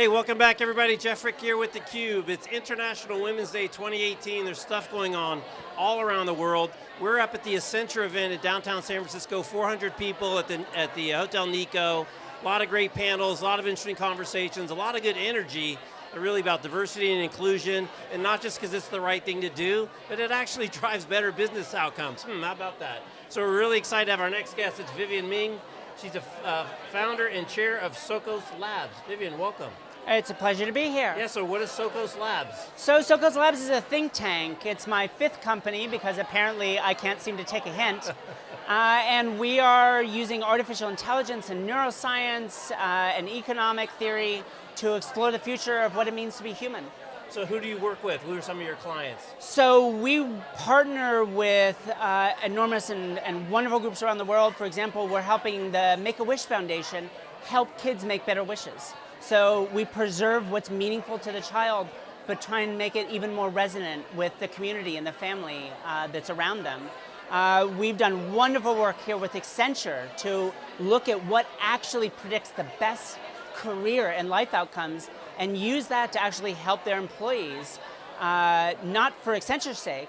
Hey, welcome back everybody. Jeff Frick here with theCUBE. It's International Women's Day 2018. There's stuff going on all around the world. We're up at the Accenture event at downtown San Francisco, 400 people at the, at the Hotel Nikko. A lot of great panels, a lot of interesting conversations, a lot of good energy really about diversity and inclusion, and not just because it's the right thing to do, but it actually drives better business outcomes. Hmm, how about that? So we're really excited to have our next guest, it's Vivienne Ming. She's a uh, founder and chair of Socos Labs. Vivienne, welcome. It's a pleasure to be here. Yeah, so what is Socos Labs? So Socos Labs is a think tank. It's my fifth company because apparently I can't seem to take a hint. uh, and we are using artificial intelligence and neuroscience uh, and economic theory to explore the future of what it means to be human. So who do you work with? Who are some of your clients? So we partner with uh, enormous and, and wonderful groups around the world. For example, we're helping the Make-A-Wish Foundation help kids make better wishes. So we preserve what's meaningful to the child, but try and make it even more resonant with the community and the family uh, that's around them. Uh, we've done wonderful work here with Accenture to look at what actually predicts the best career and life outcomes and use that to actually help their employees, uh, not for Accenture's sake,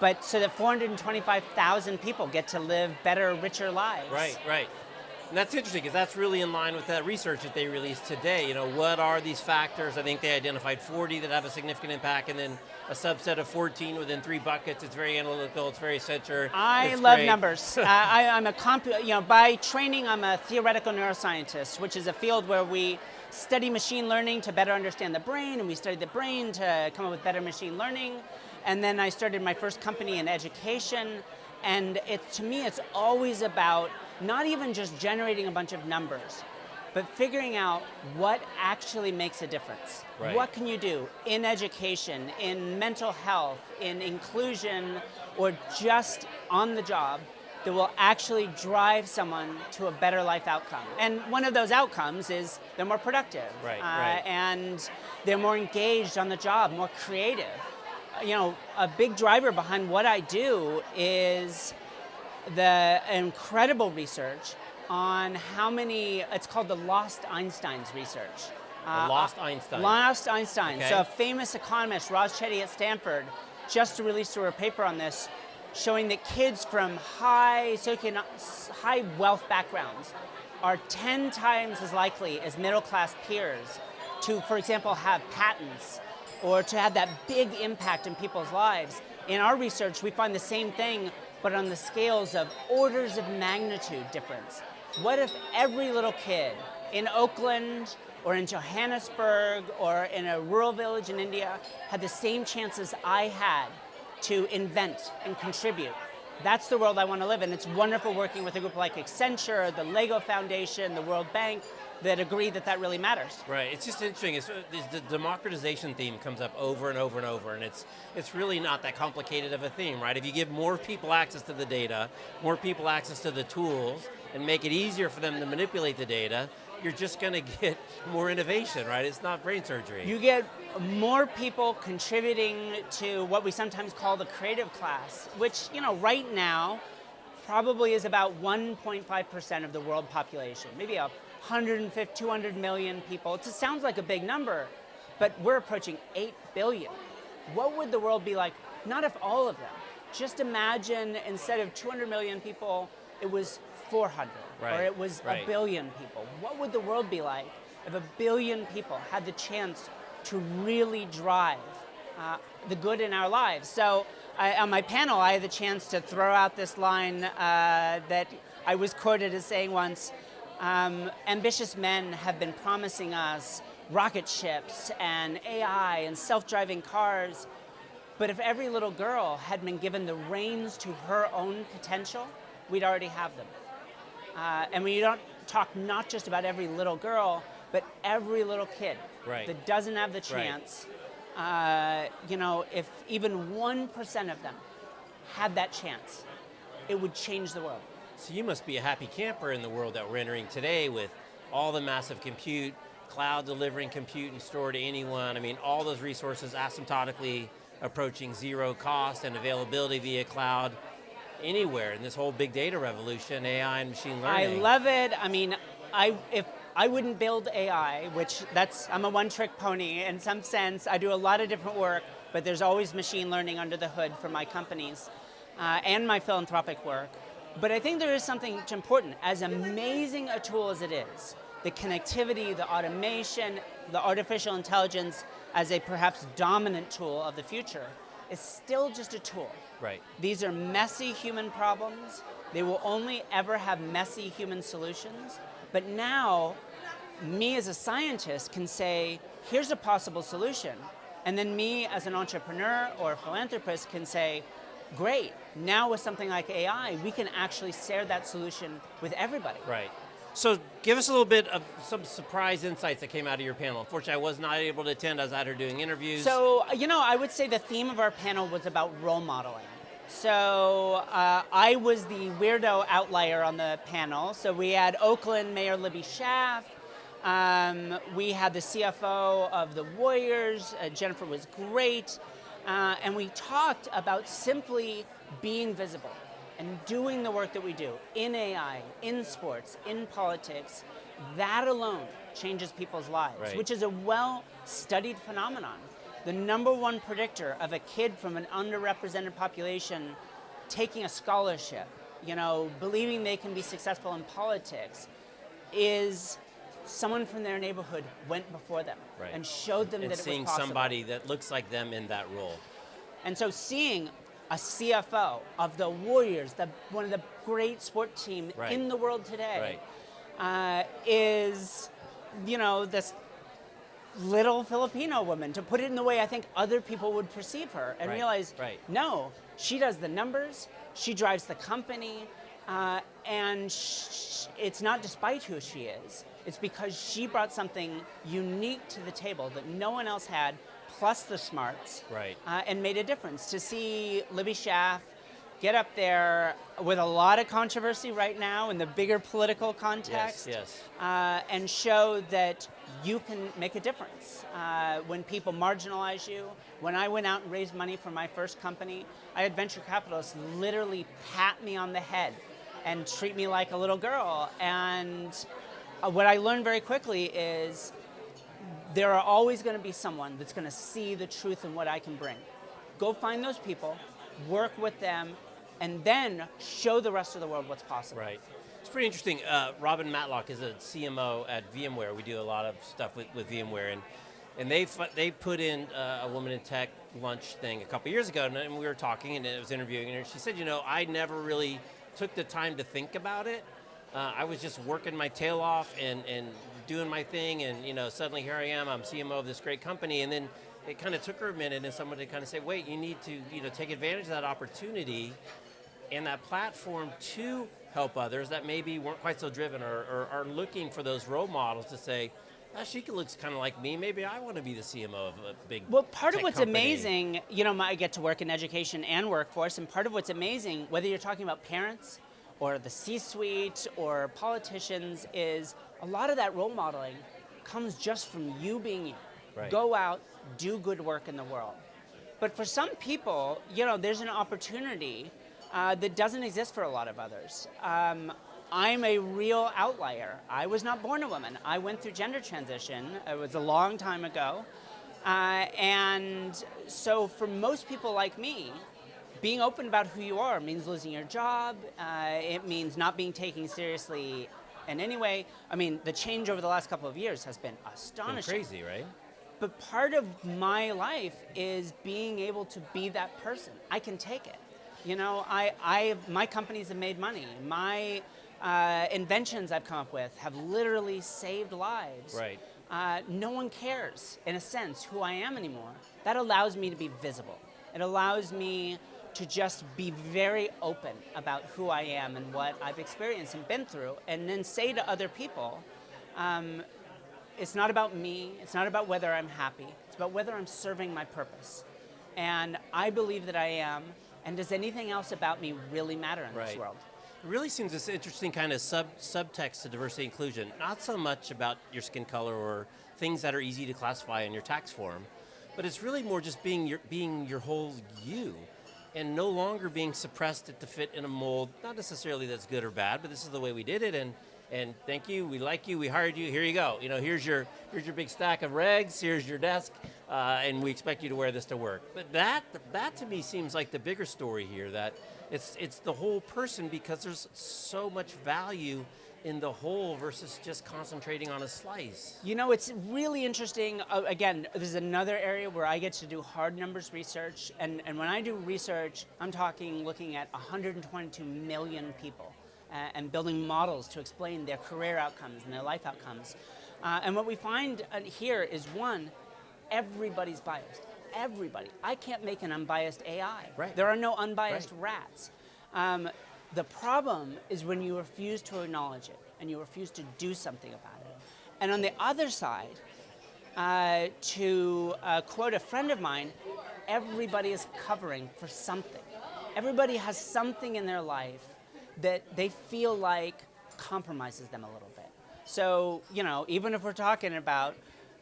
but so that 425,000 people get to live better, richer lives. Right, right. And that's interesting because that's really in line with that research that they released today. You know, what are these factors? I think they identified 40 that have a significant impact and then a subset of 14 within three buckets. It's very analytical, it's very center. I love great. numbers. I, am a, comp you know, by training I'm a theoretical neuroscientist, which is a field where we study machine learning to better understand the brain, and we study the brain to come up with better machine learning. And then I started my first company in education, and it, to me it's always about not even just generating a bunch of numbers, but figuring out what actually makes a difference. Right. What can you do in education, in mental health, in inclusion, or just on the job that will actually drive someone to a better life outcome. And one of those outcomes is they're more productive. Right, uh, right. And they're more engaged on the job, more creative. You know, a big driver behind what I do is the incredible research on how many, it's called the Lost Einsteins research. Uh, lost Einstein. Lost Einstein. Okay. So a famous economist, Raj Chetty at Stanford, just released a paper on this showing that kids from high, high wealth backgrounds are 10 times as likely as middle class peers to, for example, have patents or to have that big impact in people's lives. In our research, we find the same thing but on the scales of orders of magnitude difference. What if every little kid in Oakland or in Johannesburg or in a rural village in India had the same chances I had to invent and contribute? That's the world I want to live in. It's wonderful working with a group like Accenture, the Lego Foundation, the World Bank, that agree that that really matters. Right, it's just interesting, it's, uh, the democratization theme comes up over and over and over, and it's, it's really not that complicated of a theme, right? If you give more people access to the data, more people access to the tools, and make it easier for them to manipulate the data, you're just going to get more innovation, right? It's not brain surgery. You get more people contributing to what we sometimes call the creative class, which, you know, right now, probably is about 1.5% of the world population, maybe a 150, 200 million people. It sounds like a big number, but we're approaching 8 billion. What would the world be like, not if all of them, just imagine instead of 200 million people, it was 400, right, or it was right. a billion people. What would the world be like if a billion people had the chance to really drive uh, the good in our lives? So I, on my panel, I had the chance to throw out this line uh, that I was quoted as saying once, um, ambitious men have been promising us rocket ships and AI and self-driving cars, but if every little girl had been given the reins to her own potential, we'd already have them. Uh, and we don't talk not just about every little girl, but every little kid right. that doesn't have the chance. Right. Uh, you know, if even 1% of them had that chance, it would change the world. So you must be a happy camper in the world that we're entering today with all the massive compute, cloud delivering compute and store to anyone. I mean, all those resources asymptotically approaching zero cost and availability via cloud anywhere in this whole big data revolution, AI and machine learning. I love it. I mean, I if I wouldn't build AI, which that's, I'm a one trick pony in some sense. I do a lot of different work, but there's always machine learning under the hood for my companies uh, and my philanthropic work. But I think there is something important, as amazing a tool as it is, the connectivity, the automation, the artificial intelligence as a perhaps dominant tool of the future is still just a tool. Right. These are messy human problems. They will only ever have messy human solutions. But now, me as a scientist can say, here's a possible solution. And then me as an entrepreneur or a philanthropist can say, great, now with something like AI, we can actually share that solution with everybody. Right. So give us a little bit of some surprise insights that came out of your panel. Unfortunately, I was not able to attend. I was out here doing interviews. So, you know, I would say the theme of our panel was about role modeling. So uh, I was the weirdo outlier on the panel. So we had Oakland Mayor Libby Schaaf. Um, we had the CFO of the Warriors. Uh, Jennifer was great. Uh, and we talked about simply being visible and doing the work that we do in AI, in sports, in politics. That alone changes people's lives, right. which is a well-studied phenomenon. The number one predictor of a kid from an underrepresented population taking a scholarship, you know, believing they can be successful in politics, is someone from their neighborhood went before them right. and showed them and that it seeing was possible. And seeing somebody that looks like them in that role. And so seeing a CFO of the Warriors, the, one of the great sport team right. in the world today, right. uh, is, you know, this little Filipino woman, to put it in the way I think other people would perceive her, and realize, right. no, she does the numbers, she drives the company, uh, and it's not despite who she is. It's because she brought something unique to the table that no one else had, plus the smarts, right. uh, and made a difference. To see Libby Schaaf get up there with a lot of controversy right now in the bigger political context, yes, yes. Uh, and show that you can make a difference. Uh, when people marginalize you, when I went out and raised money for my first company, I had venture capitalists literally pat me on the head and treat me like a little girl. And what I learned very quickly is there are always going to be someone that's going to see the truth in what I can bring. Go find those people, work with them, and then show the rest of the world what's possible. Right. It's pretty interesting. Uh, Robin Matlock is a CMO at VMware. We do a lot of stuff with, with VMware, and and they they put in uh, a woman in tech lunch thing a couple years ago, and we were talking, and I was interviewing her. She said, you know, I never really took the time to think about it. Uh, I was just working my tail off and, and doing my thing, and you know, suddenly here I am. I'm CMO of this great company, and then it kind of took her a minute, and someone to kind of say, wait, you need to you know take advantage of that opportunity and that platform to help others that maybe weren't quite so driven or, or are looking for those role models to say, oh, she looks kind of like me. Maybe I want to be the CMO of a big. Well, part of what's company. amazing, you know, I get to work in education and workforce, and part of what's amazing, whether you're talking about parents or the C-suite or politicians, is a lot of that role modeling comes just from you being you. Right. Go out, do good work in the world. But for some people, you know, there's an opportunity uh, that doesn't exist for a lot of others. Um, I'm a real outlier. I was not born a woman. I went through gender transition. It was a long time ago. Uh, and so for most people like me, being open about who you are means losing your job. Uh, it means not being taken seriously in any way. I mean, the change over the last couple of years has been astonishing. Been crazy, right? But part of my life is being able to be that person. I can take it. You know, I, I, my companies have made money. My uh, inventions I've come up with have literally saved lives. Right. Uh, no one cares, in a sense, who I am anymore. That allows me to be visible. It allows me to just be very open about who I am and what I've experienced and been through, and then say to other people, um, it's not about me, it's not about whether I'm happy, it's about whether I'm serving my purpose. And I believe that I am, and does anything else about me really matter in right. this world? It really seems this interesting kind of sub subtext to diversity inclusion. Not so much about your skin color or things that are easy to classify in your tax form, but it's really more just being your being your whole you, and no longer being suppressed to fit in a mold. Not necessarily that's good or bad, but this is the way we did it, and and thank you, we like you, we hired you, here you go. You know, here's your, here's your big stack of regs, here's your desk, uh, and we expect you to wear this to work. But that, that to me seems like the bigger story here, that it's, it's the whole person because there's so much value in the whole versus just concentrating on a slice. You know, it's really interesting. Uh, again, this is another area where I get to do hard numbers research. And, and when I do research, I'm talking looking at 122 million people uh, and building models to explain their career outcomes and their life outcomes. Uh, and what we find uh, here is one, everybody's biased. Everybody. I can't make an unbiased AI. Right. There are no unbiased Right. rats. Um, the problem is when you refuse to acknowledge it and you refuse to do something about it. And on the other side, uh, to uh, quote a friend of mine, everybody is covering for something. Everybody has something in their life that they feel like compromises them a little bit. So, you know, even if we're talking about,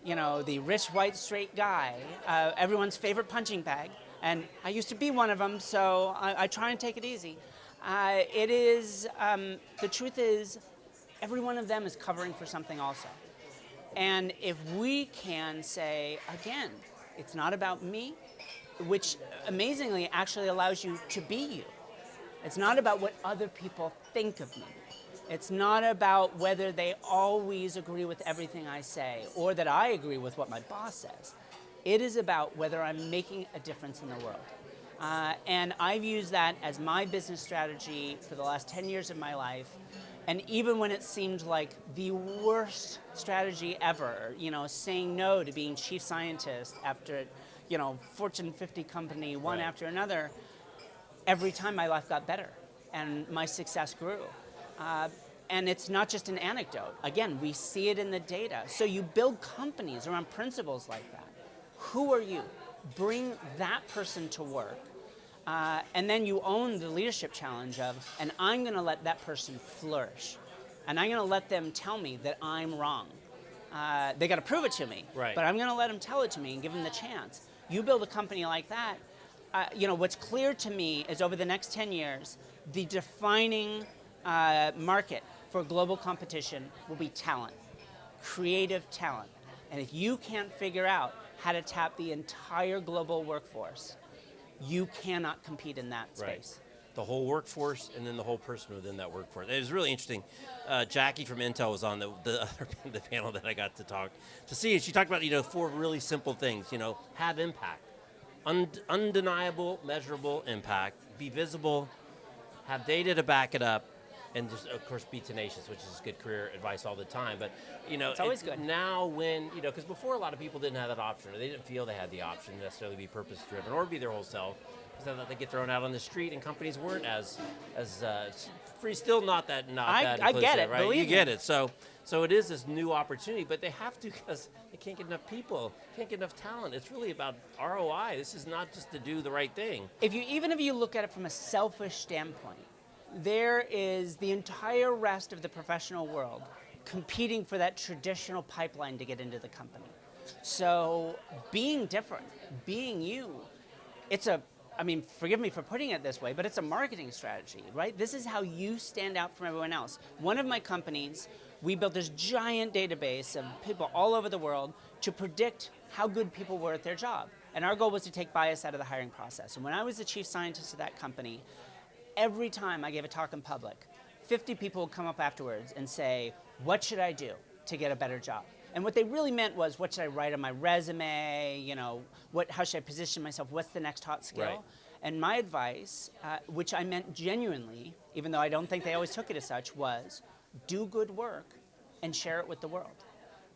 you know, the rich, white, straight guy, uh, everyone's favorite punching bag, and I used to be one of them, so I, I try and take it easy. Uh, it is, um, the truth is, every one of them is covering for something also. And if we can say, again, it's not about me, which amazingly actually allows you to be you. It's not about what other people think of me. It's not about whether they always agree with everything I say or that I agree with what my boss says. It is about whether I'm making a difference in the world. Uh, and I've used that as my business strategy for the last 10 years of my life. And even when it seemed like the worst strategy ever, you know, saying no to being chief scientist after, you know, Fortune 50 company, one Right. after another, every time my life got better and my success grew. Uh, and it's not just an anecdote. Again, we see it in the data. So you build companies around principles like that. Who are you? Bring that person to work. Uh, and then you own the leadership challenge of, and I'm going to let that person flourish. And I'm going to let them tell me that I'm wrong. Uh, they got to prove it to me. Right. But I'm going to let them tell it to me and give them the chance. You build a company like that. Uh, you know what's clear to me is over the next 10 years, the defining uh, market for global competition will be talent, creative talent. And if you can't figure out how to tap the entire global workforce, you cannot compete in that space. Right. The whole workforce and then the whole person within that workforce. It was really interesting. Uh, Jackie from Intel was on the, the other the panel that I got to talk to see, and she talked about you know four really simple things. You know, have impact, Und- undeniable, measurable impact, be visible, have data to back it up, and just of course be tenacious, which is good career advice all the time. But you know, It's always good. Now, when you know, because before a lot of people didn't have that option, or they didn't feel they had the option to necessarily be purpose driven or be their whole self, because they thought they get thrown out on the street, and companies weren't as as uh, free. Still not that not I- that I get it, right? believe you get it. So. So it is this new opportunity, but they have to because they can't get enough people, can't get enough talent. It's really about ROI. This is not just to do the right thing. if you even if you look at it from a selfish standpoint, there is the entire rest of the professional world competing for that traditional pipeline to get into the company. So being different, being you, it's a I mean, forgive me for putting it this way, but it's a marketing strategy, right? This is how you stand out from everyone else. One of my companies, we built this giant database of people all over the world to predict how good people were at their job. And our goal was to take bias out of the hiring process. And when I was the chief scientist of that company, every time I gave a talk in public, 50 people would come up afterwards and say, What should I do to get a better job? And what they really meant was, What should I write on my resume? You know, what, how should I position myself? What's the next hot skill? Right. And my advice, uh, which I meant genuinely, even though I don't think they always took it as such, was do good work and share it with the world.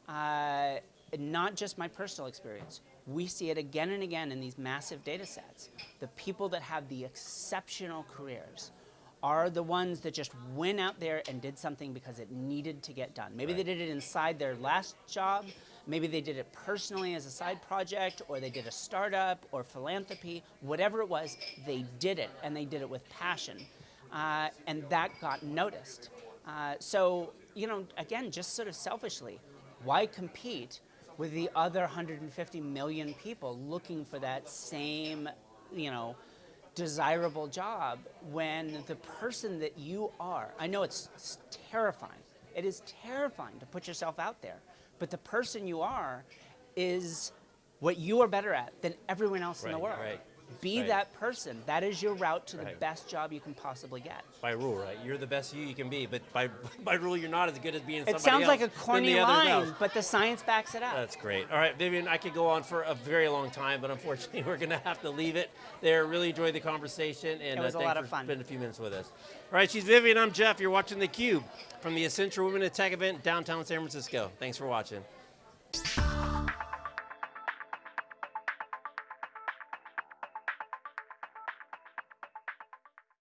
Uh, not just my personal experience. We see it again and again in these massive data sets. The people that have the exceptional careers are the ones that just went out there and did something because it needed to get done. Maybe Right. they did it inside their last job, maybe they did it personally as a side project, or they did a startup or philanthropy, whatever it was, they did it and they did it with passion. Uh, and that got noticed. Uh, so, you know, again, just sort of selfishly, why compete with the other 150 million people looking for that same, you know, desirable job when the person that you are, I know it's, it's terrifying. It is terrifying to put yourself out there. But the person you are is what you are better at than everyone else in the world. right, Be right. that person. That is your route to the best job you can possibly get. By rule, right? You're the best you you can be, but by by rule, you're not as good as being It somebody sounds else like a corny else. line, but the science backs it up. That's great. All right, Vivienne, I could go on for a very long time, but unfortunately, we're going to have to leave it there. Really enjoyed the conversation, and It was uh, a lot for of fun. spending a few minutes with us. All right, she's Vivienne. I'm Jeff. You're watching theCUBE from the Accenture Women in Tech event downtown San Francisco. Thanks for watching.